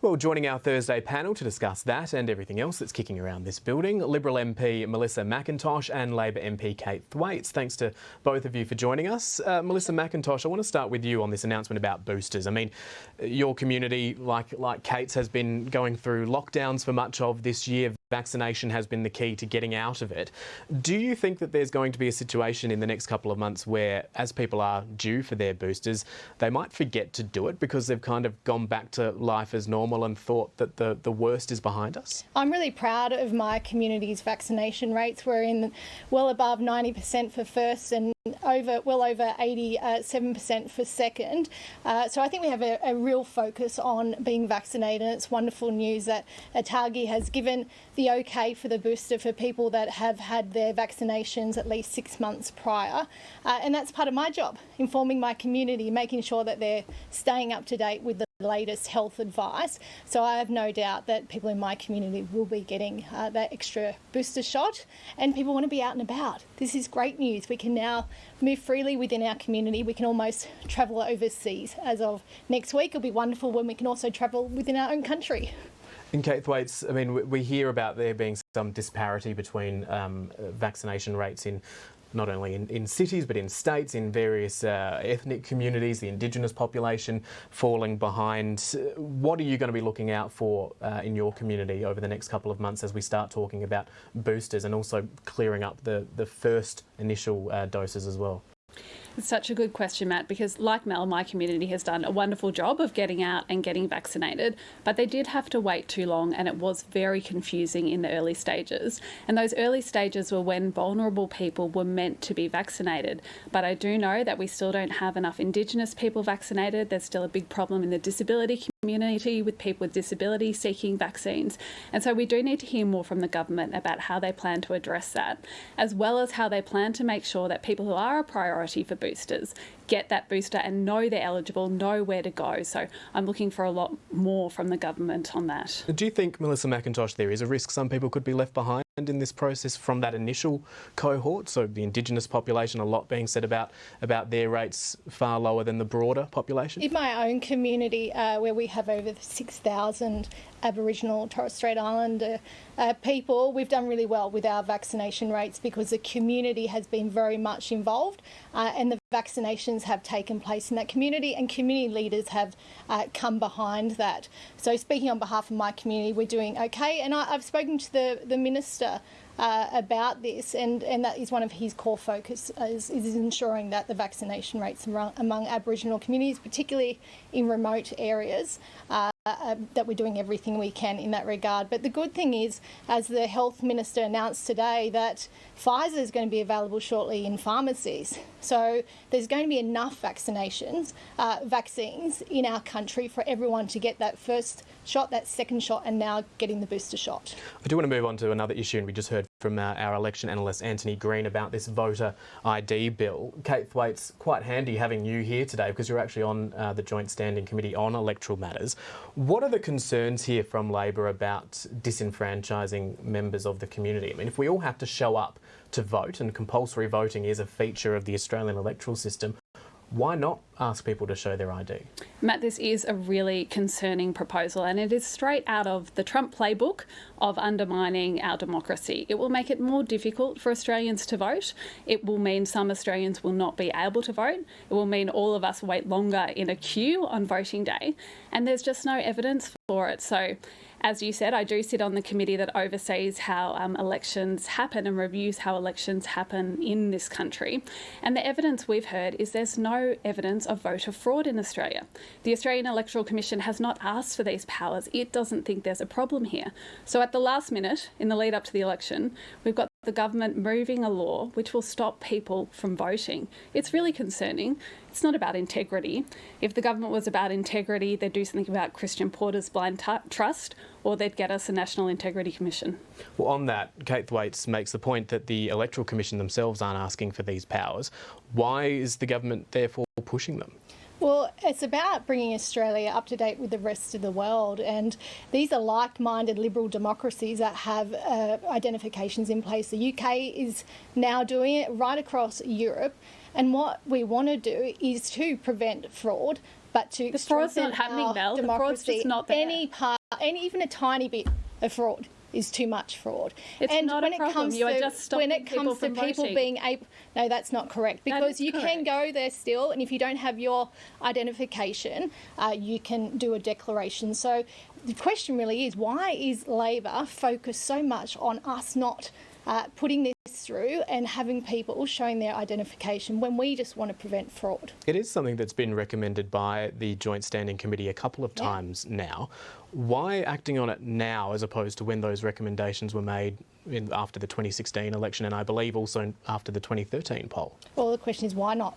Well, joining our Thursday panel to discuss that and everything else that's kicking around this building, Liberal MP Melissa McIntosh and Labor MP Kate Thwaites. Thanks to both of you for joining us. Uh, Melissa McIntosh, I want to start with you on this announcement about boosters. I mean, your community, like like Kate's, has been going through lockdowns for much of this year. Vaccination has been the key to getting out of it. Do you think that there's going to be a situation in the next couple of months where, as people are due for their boosters, they might forget to do it because they've kind of gone back to life as normal? Normal and thought that the, the worst is behind us? I'm really proud of my community's vaccination rates. We're in well above 90% for first and over well over 87% uh, for second. Uh, so I think we have a, a, real focus on being vaccinated. It's wonderful news that ATAGI has given the okay for the booster for people that have had their vaccinations at least six months prior. Uh, and that's part of my job, informing my community, making sure that they're staying up to date with the latest health advice. So I have no doubt that people in my community will be getting uh, that extra booster shot and people want to be out and about. This is great news. We can now move freely within our community. We can almost travel overseas. As of next week, it'll be wonderful when we can also travel within our own country. In Kate Thwaites, I mean, we hear about there being some disparity between um, vaccination rates in not only in, in cities but in states, in various uh, ethnic communities, the Indigenous population falling behind. What are you going to be looking out for uh, in your community over the next couple of months as we start talking about boosters and also clearing up the, the first initial uh, doses as well? Such a good question, Matt, because like Mel, my community has done a wonderful job of getting out and getting vaccinated, but they did have to wait too long and it was very confusing in the early stages. And those early stages were when vulnerable people were meant to be vaccinated. But I do know that we still don't have enough Indigenous people vaccinated. There's still a big problem in the disability community with people with disabilities seeking vaccines. And so we do need to hear more from the government about how they plan to address that, as well as how they plan to make sure that people who are a priority for boosters get that booster and know they're eligible, know where to go. So I'm looking for a lot more from the government on that. Do you think, Melissa McIntosh, there is a risk some people could be left behind in this process from that initial cohort? So the Indigenous population, a lot being said about, about their rates far lower than the broader population? In my own community, uh, where we have over 6,000 Aboriginal Torres Strait Islander uh, people, we've done really well with our vaccination rates because the community has been very much involved uh, and the vaccinations have taken place in that community and community leaders have uh, come behind that. So speaking on behalf of my community, we're doing okay. And I, have spoken to the, the Minister uh, about this, and, and that is one of his core focus is, is ensuring that the vaccination rates among, Aboriginal communities, particularly in remote areas, uh, uh, that we're doing everything we can in that regard. But the good thing is, as the Health Minister announced today, that Pfizer is going to be available shortly in pharmacies. So there's going to be enough vaccinations, uh, vaccines in our country for everyone to get that first shot, that second shot, and now getting the booster shot. I do want to move on to another issue, and we just heard from uh, our election analyst Anthony Green about this voter ID bill. Kate Thwaites, quite handy having you here today because you're actually on uh, the Joint Standing Committee on Electoral Matters. What are the concerns here from Labor about disenfranchising members of the community? I mean, if we all have to show up to vote, and compulsory voting is a feature of the Australian electoral system, why not ask people to show their ID? Matt, this is a really concerning proposal and it is straight out of the Trump playbook of undermining our democracy. It will make it more difficult for Australians to vote. It will mean some Australians will not be able to vote. It will mean all of us wait longer in a queue on voting day and there's just no evidence for it. So as you said, I do sit on the committee that oversees how um, elections happen and reviews how elections happen in this country. And the evidence we've heard is there's no evidence of voter fraud in Australia. The Australian Electoral Commission has not asked for these powers. It doesn't think there's a problem here. So at the last minute, in the lead up to the election, we've got the government moving a law which will stop people from voting. It's really concerning. It's not about integrity. If the government was about integrity, they'd do something about Christian Porter's blind trust or they'd get us a National Integrity Commission. Well, on that, Kate Thwaites makes the point that the Electoral Commission themselves aren't asking for these powers. Why is the government therefore pushing them? Well, it's about bringing Australia up to date with the rest of the world, and these are like minded liberal democracies that have uh, identifications in place. The UK is now doing it right across Europe, and what we want to do is to prevent fraud but to The fraud's strengthen not happening, our Mel. The fraud's democracy, just not there. any part, any even a tiny bit of fraud is too much fraud. It's and not a when it problem. comes You to, just when it people comes to people voting. being able, no, that's not correct because you can go there still, and if you don't have your identification, uh, you can do a declaration. So the question really is, why is Labor focused so much on us not? Uh, putting this through and having people showing their identification when we just want to prevent fraud. It is something that's been recommended by the Joint Standing Committee a couple of Yeah. times now. Why acting on it now as opposed to when those recommendations were made in, after the 2016 election and I believe also after the 2013 poll? Well, the question is why not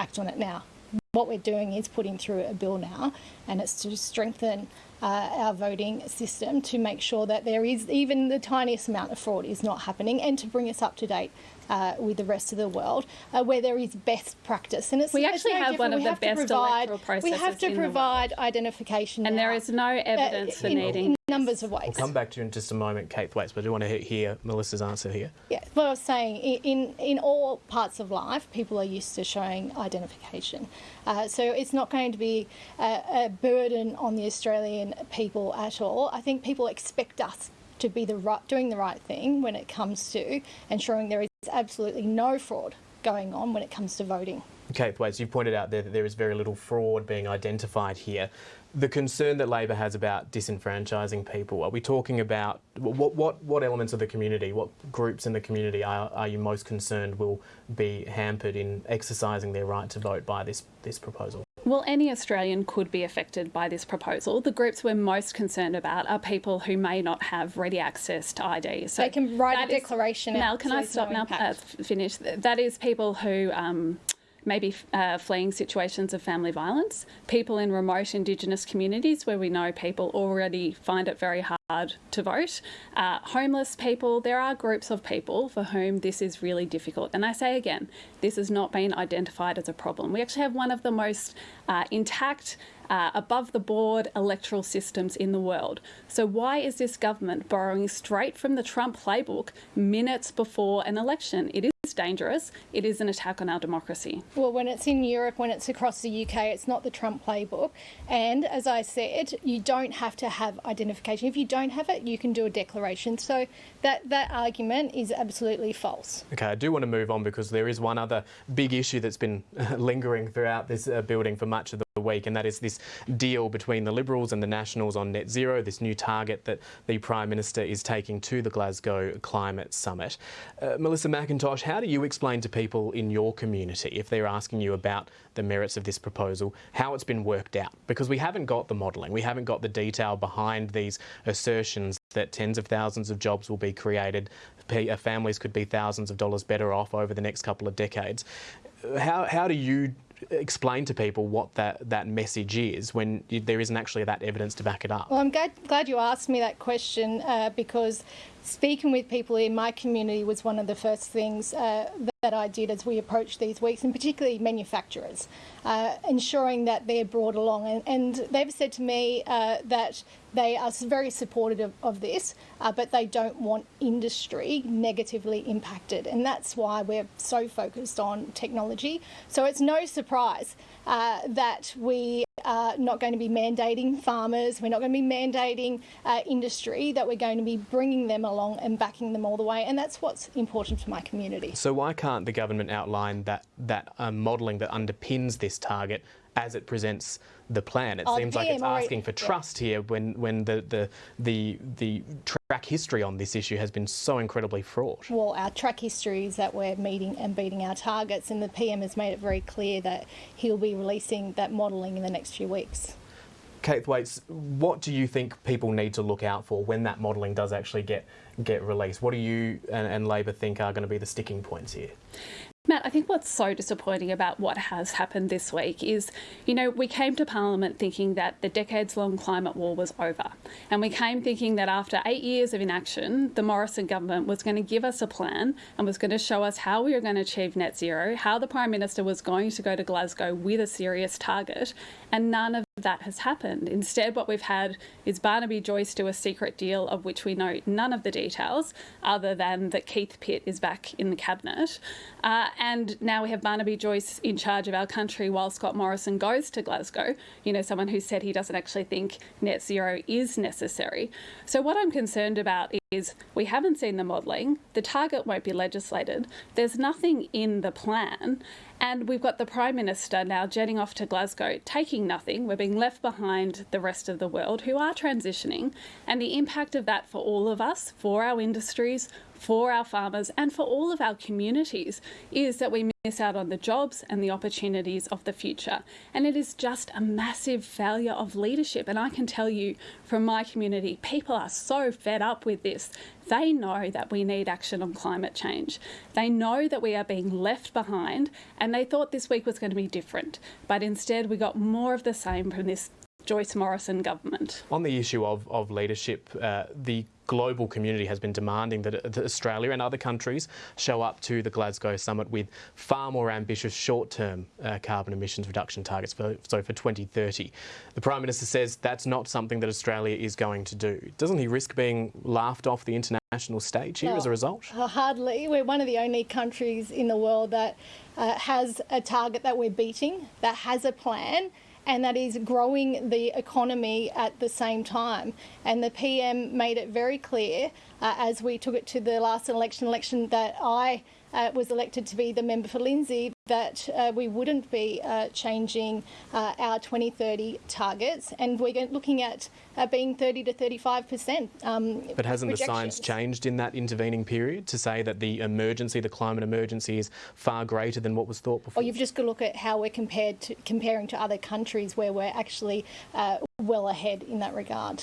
act on it now? What we're doing is putting through a bill now, and it's to strengthen uh, our voting system to make sure that there is even the tiniest amount of fraud is not happening, and to bring us up to date uh, with the rest of the world uh, where there is best practice. And it's We actually no have different. one of we the best to provide, electoral We have processes to in the world. provide identification, And now, there is no evidence for in, needing in numbers of ways. We'll come back to you in just a moment, Kate Thwaites, but I do want to hear Melissa's answer here. Yeah, what I was saying, in, in all parts of life, people are used to showing identification. Uh, so it's not going to be a, a burden on the Australian people at all. I think people expect us to be the right, doing the right thing when it comes to ensuring there is absolutely no fraud going on when it comes to voting. Kate Thwaites, you pointed out there that there is very little fraud being identified here. The concern that Labor has about disenfranchising people, are we talking about what, what, what elements of the community, what groups in the community are, are you most concerned will be hampered in exercising their right to vote by this, this proposal? Well, any Australian could be affected by this proposal. The groups we're most concerned about are people who may not have ready access to ID. So They can write a declaration Mel, can I stop no now? Uh, finish. That is people who. Um, Maybe uh, fleeing situations of family violence, people in remote Indigenous communities where we know people already find it very hard to vote, uh, homeless people. There are groups of people for whom this is really difficult. And I say again, this has not been identified as a problem. We actually have one of the most uh, intact uh, above the board electoral systems in the world. So, why is this government borrowing straight from the Trump playbook minutes before an election? It is dangerous. It is an attack on our democracy. Well, when it's in Europe, when it's across the UK, it's not the Trump playbook. And as I said, you don't have to have identification. If you don't have it, you can do a declaration. So that, that argument is absolutely false. Okay, I do want to move on because there is one other big issue that's been lingering throughout this uh, building for much of the week, and that is this deal between the Liberals and the Nationals on net zero, this new target that the Prime Minister is taking to the Glasgow Climate Summit. Uh, Melissa McIntosh, how do you explain to people in your community, if they're asking you about the merits of this proposal, how it's been worked out? Because we haven't got the modelling, we haven't got the detail behind these assertions that tens of thousands of jobs will be created, uh, families could be thousands of dollars better off over the next couple of decades. How, how do you explain to people what that, that message is when you, there isn't actually that evidence to back it up? Well, I'm glad, glad you asked me that question uh, because speaking with people in my community was one of the first things uh, that I did as we approached these weeks, and particularly manufacturers, uh, ensuring that they're brought along. And, and they've said to me uh, that they are very supportive of, of this, uh, but they don't want industry negatively impacted. And that's why we're so focused on technology. So it's no surprise uh, that we are not going to be mandating farmers, we're not going to be mandating uh, industry, that we're going to be bringing them along and backing them all the way. And that's what's important for my community. So why can't the government outline that that um, modelling that underpins this target as it presents the plan? It Oh, seems like it's asking for yeah. trust here when when the, the the the track history on this issue has been so incredibly fraught. Well, our track history is that we're meeting and beating our targets, and the PM has made it very clear that he'll be releasing that modelling in the next few weeks. Kate Thwaites, what do you think people need to look out for when that modelling does actually get get released? What do you and, and Labor think are going to be the sticking points here? Matt, I think what's so disappointing about what has happened this week is, you know, we came to Parliament thinking that the decades long climate war was over. And we came thinking that after eight years of inaction, the Morrison government was going to give us a plan and was going to show us how we were going to achieve net zero, how the Prime Minister was going to go to Glasgow with a serious target. And none of that has happened. Instead, what we've had is Barnaby Joyce do a secret deal of which we know none of the details, other than that Keith Pitt is back in the cabinet. Uh, and now we have Barnaby Joyce in charge of our country while Scott Morrison goes to Glasgow. You know, someone who said he doesn't actually think net zero is necessary. So, what I'm concerned about is we haven't seen the modelling, the target won't be legislated, there's nothing in the plan, and we've got the Prime Minister now jetting off to Glasgow, taking nothing. We're being left behind the rest of the world who are transitioning, and the impact of that for all of us, for our industries, for our farmers and for all of our communities is that we miss out on the jobs and the opportunities of the future. And it is just a massive failure of leadership. And I can tell you from my community, people are so fed up with this. They know that we need action on climate change. They know that we are being left behind, and they thought this week was going to be different. But instead, we got more of the same from this Joyce Morrison government. On the issue of, of leadership, uh, the global community has been demanding that Australia and other countries show up to the Glasgow summit with far more ambitious short-term uh, carbon emissions reduction targets for, so for 2030. The Prime Minister says that's not something that Australia is going to do. Doesn't he risk being laughed off the international stage here no, as a result? Uh, hardly. We're one of the only countries in the world that uh, has a target that we're beating, that has a plan and that is growing the economy at the same time. And the PM made it very clear uh, as we took it to the last election election that I uh, was elected to be the member for Lindsay, that uh, we wouldn't be uh, changing uh, our 2030 targets, and we're looking at uh, being 30 to 35 percent. Um, but hasn't the science changed in that intervening period to say that the emergency, the climate emergency, is far greater than what was thought before? Well, you've just got to look at how we're compared to comparing to other countries where we're actually uh, well ahead in that regard.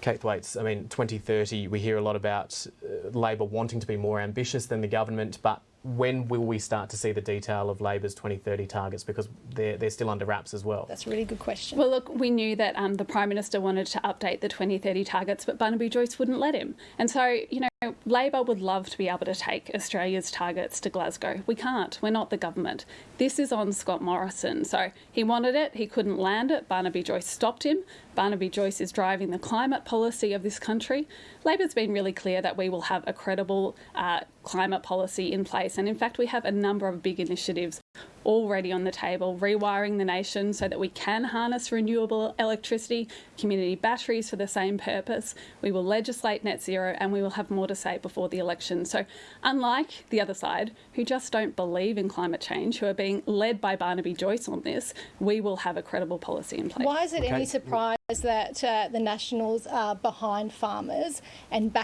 Kate Thwaites, I mean, 2030, we hear a lot about uh, Labor wanting to be more ambitious than the government, but when will we start to see the detail of Labor's 2030 targets? Because they're, they're still under wraps as well. That's a really good question. Well, look, we knew that um, the Prime Minister wanted to update the 2030 targets, but Barnaby Joyce wouldn't let him. And so, you know, Labor would love to be able to take Australia's targets to Glasgow. We can't. We're not the government. This is on Scott Morrison. So he wanted it, he couldn't land it. Barnaby Joyce stopped him. Barnaby Joyce is driving the climate policy of this country. Labor's been really clear that we will have a credible uh, climate policy in place. And in fact, we have a number of big initiatives already on the table, rewiring the nation so that we can harness renewable electricity, community batteries for the same purpose. We will legislate net zero and we will have more to say before the election. So, unlike the other side, who just don't believe in climate change, who are being led by Barnaby Joyce on this, we will have a credible policy in place. Why is it okay. any surprise that uh, the Nationals are behind farmers and back